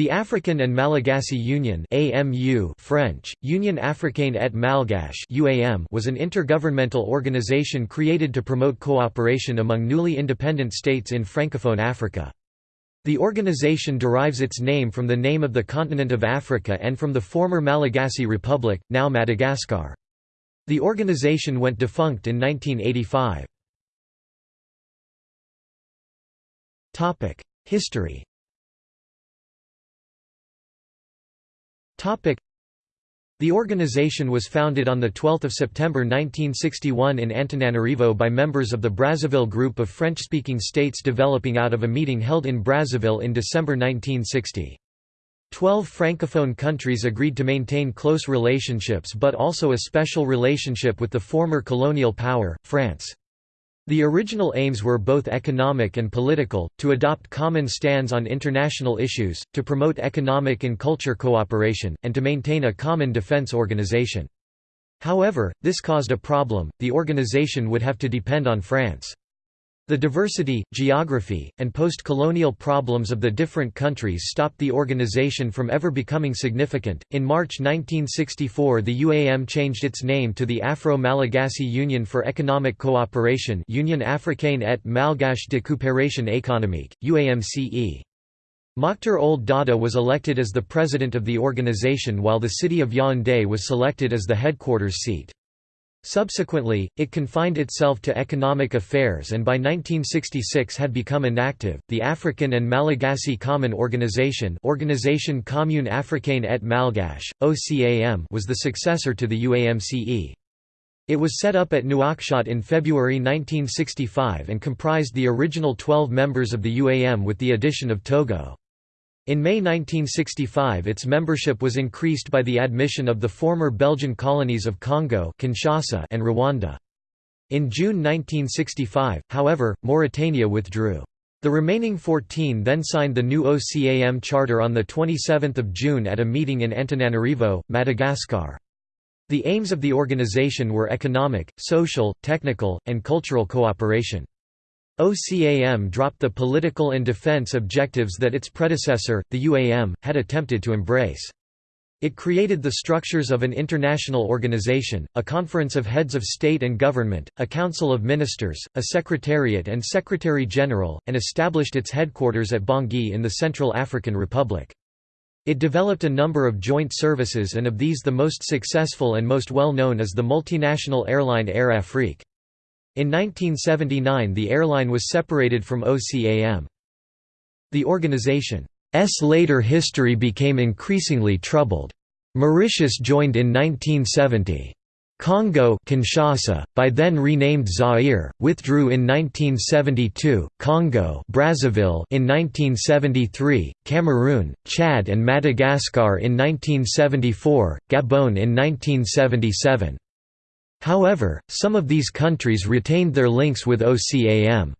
The African and Malagasy Union AMU French, Union Africaine et Malgache UAM was an intergovernmental organization created to promote cooperation among newly independent states in Francophone Africa. The organization derives its name from the name of the continent of Africa and from the former Malagasy Republic, now Madagascar. The organization went defunct in 1985. History The organization was founded on 12 September 1961 in Antananarivo by members of the Brazzaville Group of French-speaking states developing out of a meeting held in Brazzaville in December 1960. Twelve francophone countries agreed to maintain close relationships but also a special relationship with the former colonial power, France. The original aims were both economic and political, to adopt common stands on international issues, to promote economic and culture cooperation, and to maintain a common defense organization. However, this caused a problem, the organization would have to depend on France. The diversity, geography, and post-colonial problems of the different countries stopped the organization from ever becoming significant. In March 1964, the UAM changed its name to the Afro-Malagasy Union for Economic Cooperation, Union Africaine et Malgache de Coopération économique, UAMCE. Mokhtar Ould Daddah was elected as the president of the organization while the city of Yaoundé was selected as the headquarters seat. Subsequently, it confined itself to economic affairs and by 1966 had become inactive. The African and Malagasy Common Organization, Organisation Commune Africaine et Malgache (OCAM), was the successor to the UAMCE. It was set up at Nouakchott in February 1965 and comprised the original 12 members of the UAM with the addition of Togo. In May 1965 its membership was increased by the admission of the former Belgian colonies of Congo Kinshasa and Rwanda. In June 1965, however, Mauritania withdrew. The remaining 14 then signed the new OCAM charter on 27 June at a meeting in Antananarivo, Madagascar. The aims of the organization were economic, social, technical, and cultural cooperation. OCAM dropped the political and defense objectives that its predecessor, the UAM, had attempted to embrace. It created the structures of an international organization, a conference of heads of state and government, a council of ministers, a secretariat and secretary-general, and established its headquarters at Bangui in the Central African Republic. It developed a number of joint services and of these the most successful and most well known is the multinational airline Air Afrique. In 1979 the airline was separated from OCAM. The organization's later history became increasingly troubled. Mauritius joined in 1970. Congo Kinshasa, by then renamed Zaire, withdrew in 1972, Congo Brazzaville in 1973, Cameroon, Chad and Madagascar in 1974, Gabon in 1977. However, some of these countries retained their links with OCAM's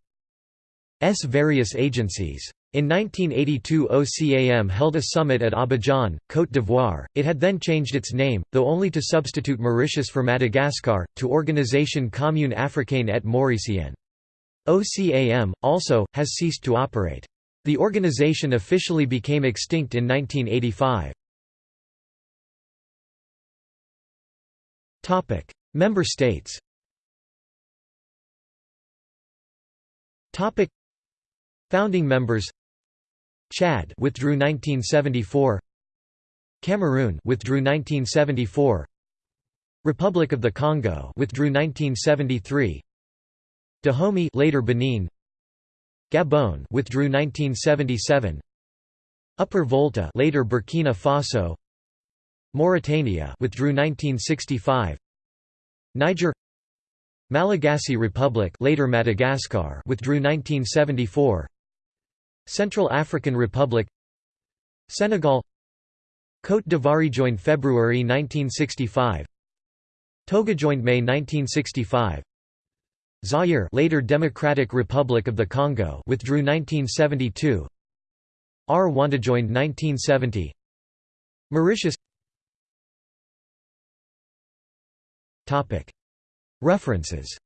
various agencies. In 1982 OCAM held a summit at Abidjan, Côte d'Ivoire. It had then changed its name, though only to substitute Mauritius for Madagascar, to Organisation Commune Africaine et Mauricienne. OCAM, also, has ceased to operate. The organization officially became extinct in 1985. Member states. Topic. Founding members. Chad withdrew 1974 Cameroon withdrew 1974 Republic of the Congo withdrew 1973 Dahomey later Benin. Gabon withdrew 1977 Upper Volta later Burkina Faso. Mauritania withdrew 1965 Niger Malagasy Republic later Madagascar withdrew 1974 Central African Republic Senegal Côte d'Ivoire joined February 1965 Togo joined May 1965 Zaire later Democratic Republic of the Congo withdrew 1972 Rwanda joined 1970 Mauritius References